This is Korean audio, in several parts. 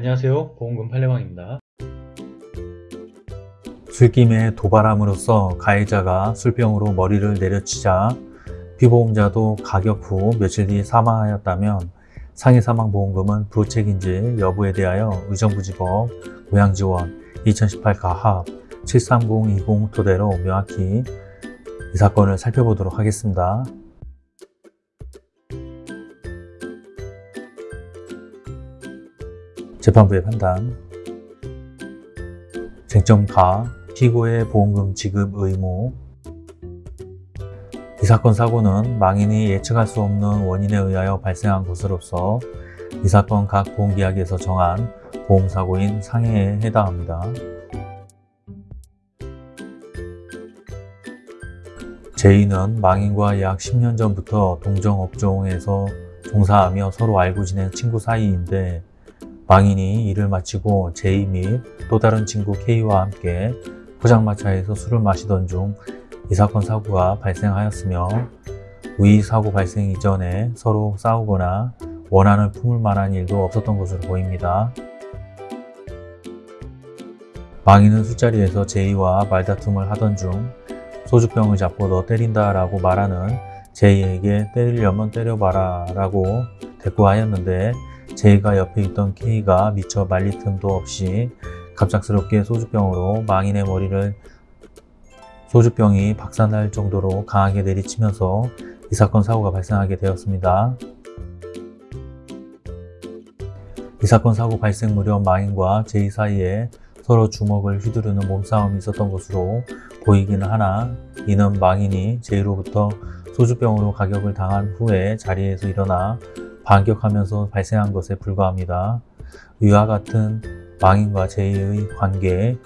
안녕하세요 보험금 팔례방입니다 술김에 도발함으로써 가해자가 술병으로 머리를 내려치자 피보험자도 가격 후 며칠 뒤 사망하였다면 상해 사망보험금은 부책인지 여부에 대하여 의정부지법 고양지원 2018 가합 73020 토대로 명확히 이 사건을 살펴보도록 하겠습니다. 재판부의 판단 쟁점 가 피고의 보험금 지급 의무 이 사건 사고는 망인이 예측할 수 없는 원인에 의하여 발생한 것으로서 이 사건 각 보험계약에서 정한 보험사고인 상해에 해당합니다. 제2는 망인과 약 10년 전부터 동정업종에서 종사하며 서로 알고 지낸 친구 사이인데 망인이 일을 마치고 제2 및또 다른 친구 K와 함께 포장마차에서 술을 마시던 중 이 사건 사고가 발생하였으며 위 사고 발생 이전에 서로 싸우거나 원한을 품을 만한 일도 없었던 것으로 보입니다. 망인은 술자리에서 제이와 말다툼을 하던 중 소주병을 잡고 너 때린다 라고 말하는 제이에게 때리려면 때려봐라 라고 대꾸하였는데 제이가 옆에 있던 K가 미처 말릴 틈도 없이 갑작스럽게 소주병으로 망인의 머리를 소주병이 박살날 정도로 강하게 내리치면서 이 사건 사고가 발생하게 되었습니다. 이 사건 사고 발생 무렵 망인과 제이 사이에 서로 주먹을 휘두르는 몸싸움이 있었던 것으로 보이기는 하나 이는 망인이 제이로부터 소주병으로 가격을 당한 후에 자리에서 일어나 반격하면서 발생한 것에 불과합니다. 위와 같은 망인과 제이의 관계,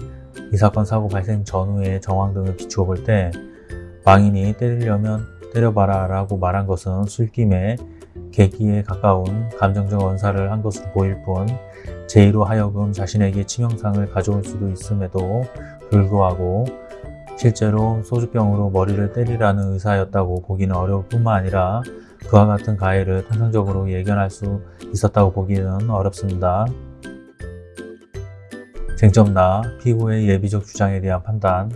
이 사건 사고 발생 전후의 정황 등을 비추어 볼 때 망인이 때리려면 때려봐라 라고 말한 것은 술김에 계기에 가까운 감정적 언사를 한 것으로 보일 뿐 제이로 하여금 자신에게 치명상을 가져올 수도 있음에도 불구하고 실제로 소주병으로 머리를 때리라는 의사였다고 보기는 어려울 뿐만 아니라 그와 같은 가해를 통상적으로 예견할 수 있었다고 보기는 어렵습니다. 쟁점 나 피고의 예비적 주장에 대한 판단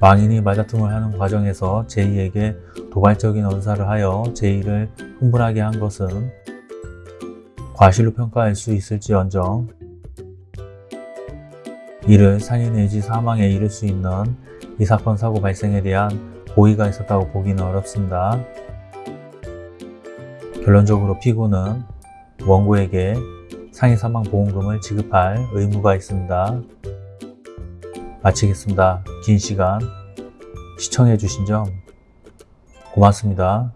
망인이 말다툼을 하는 과정에서 제이에게 도발적인 언사를 하여 제이를 흥분하게 한 것은 과실로 평가할 수 있을지언정 이를 살인 내지 사망에 이를 수 있는 이 사건 사고 발생에 대한 고의가 있었다고 보기는 어렵습니다. 결론적으로 피고는 원고에게 상해사망보험금을 지급할 의무가 있습니다. 마치겠습니다. 긴 시간 시청해 주신 점 고맙습니다.